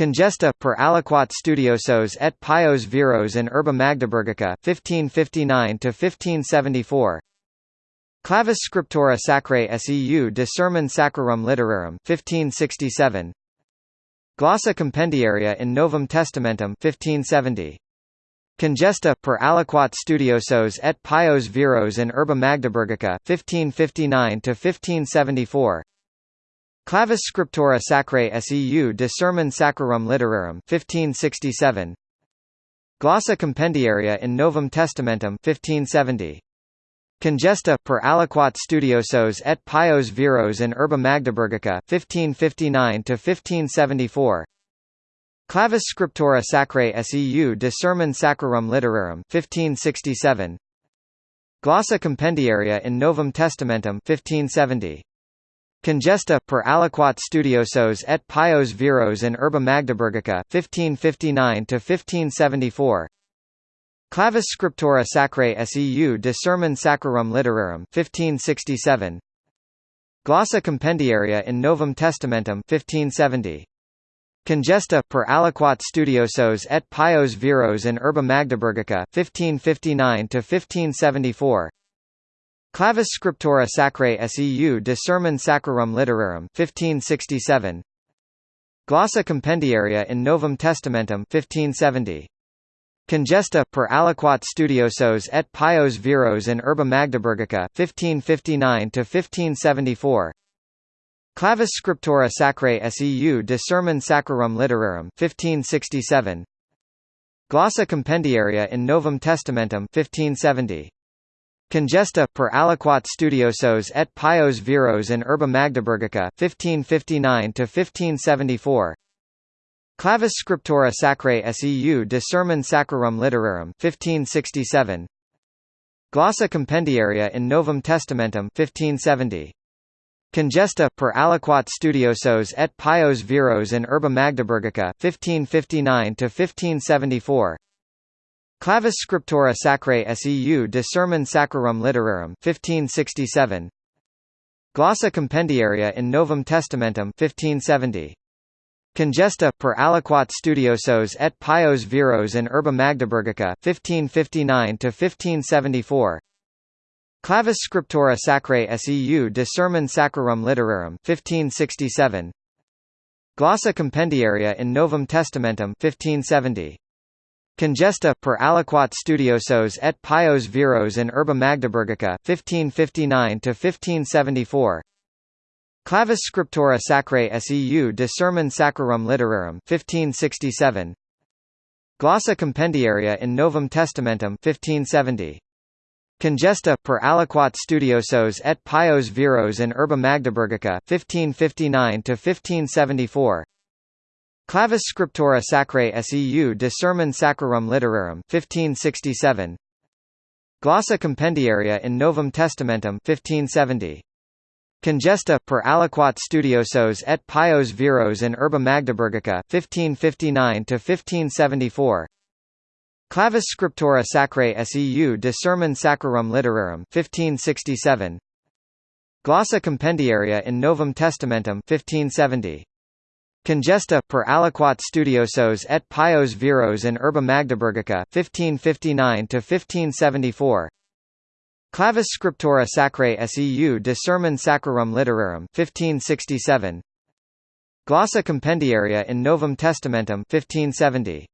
Congesta, per aliquot studiosos et pios viros in urba Magdeburgica 1559–1574 Clavis scriptura sacrae seu de sermon sacrarum literarum 1567 Glossa compendiaria in Novum Testamentum 1570 Congesta, per aliquot studiosos et pios viros in urba Magdeburgica 1559–1574 Clavis scriptura sacrae seu de sermon sacrarum literarum 1567 Glossa compendiaria in Novum Testamentum 1570 Congesta, per aliquot studiosos et pios viros in urba Magdeburgica 1559–1574 Clavis scriptura sacrae seu de sermon sacrarum literarum 1567 Glossa compendiaria in Novum Testamentum 1570 Congesta, per aliquot studiosos et pios viros in urba Magdeburgica 1559–1574 Clavis scriptura sacrae seu de sermon sacrarum literarum 1567 Glossa compendiaria in Novum Testamentum 1570 Congesta, per aliquot studiosos et pios viros in urba Magdeburgica 1559–1574 Clavis scriptura sacrae seu de sermon sacrarum literarum 1567 Glossa compendiaria in Novum Testamentum 1570 Congesta, per aliquot studiosos et pios viros in urba Magdeburgica 1559 to 1574 Clavis scriptura sacrae seu de sermon sacrarum literarum 1567 Glossa compendiaria in Novum Testamentum 1570 Congesta, per aliquot studiosos et pios viros in urba Magdeburgica 1559–1574 Clavis scriptura sacrae seu de sermon sacrarum literarum 1567 Glossa compendiaria in Novum Testamentum 1570 Congesta, per aliquot studiosos et pios viros in urba Magdeburgica 1559–1574 Clavis scriptura sacrae seu de sermon sacrarum literarum 1567 Glossa compendiaria in Novum Testamentum 1570 Congesta, per aliquot studiosos et pios viros in urba Magdeburgica 1559–1574 Clavis scriptura sacrae seu de sermon sacrarum literarum 1567 Glossa compendiaria in Novum Testamentum 1570 Congesta, per aliquot studiosos et pios viros in urba Magdeburgica 1559–1574 Clavis scriptura sacrae seu de sermon sacrarum literarum 1567 Glossa compendiaria in Novum Testamentum 1570 Congesta, per aliquot studiosos et pios viros in urba Magdeburgica 1559–1574 Clavis scriptura sacrae seu de sermon sacrarum literarum 1567 Glossa compendiaria in Novum Testamentum 1570 Congesta, per aliquot studiosos et pios viros in urba Magdeburgica 1559 to 1574 Clavis scriptura sacrae seu de sermon sacrarum literarum 1567 Glossa compendiaria in Novum Testamentum 1570 Congesta, per aliquot studiosos et pios viros in urba Magdeburgica 1559 to 1574 Clavis scriptura sacrae seu de sermon sacrarum literarum 1567 Glossa compendiaria in Novum Testamentum 1570